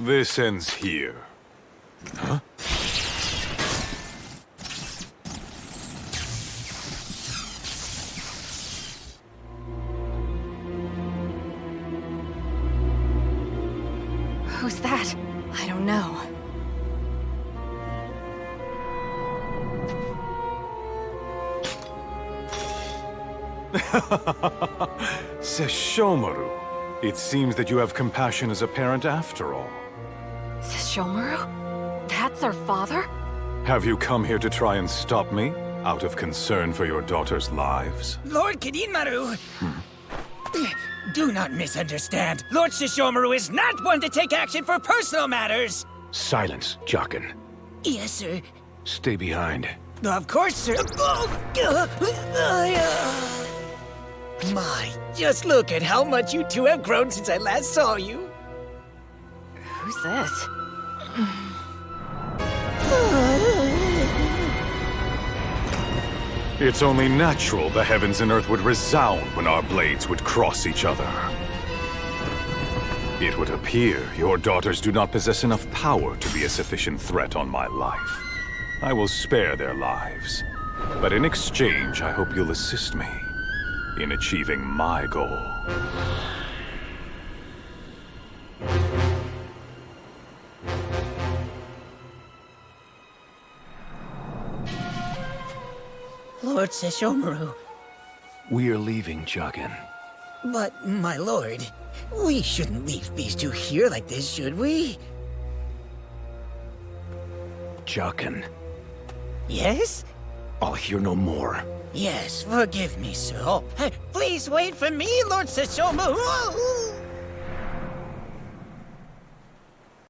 This ends here. Huh? Who's that? I don't know. Sesshomaru. It seems that you have compassion as a parent after all. Sesshomaru? That's our father? Have you come here to try and stop me? Out of concern for your daughter's lives? Lord Kirinmaru! Do not misunderstand. Lord Sesshomaru is not one to take action for personal matters! Silence, Jaken. Yes, sir. Stay behind. Of course, sir. My, just look at how much you two have grown since I last saw you. Who's this? It's only natural the heavens and earth would resound when our blades would cross each other. It would appear your daughters do not possess enough power to be a sufficient threat on my life. I will spare their lives. But in exchange, I hope you'll assist me in achieving my goal. Lord Sesshomaru. We are leaving, Jaken. But, my lord, we shouldn't leave these two here like this, should we? Jaken, Yes? I'll hear no more. Yes, forgive me, sir. Oh, please wait for me, Lord Sesshomaru!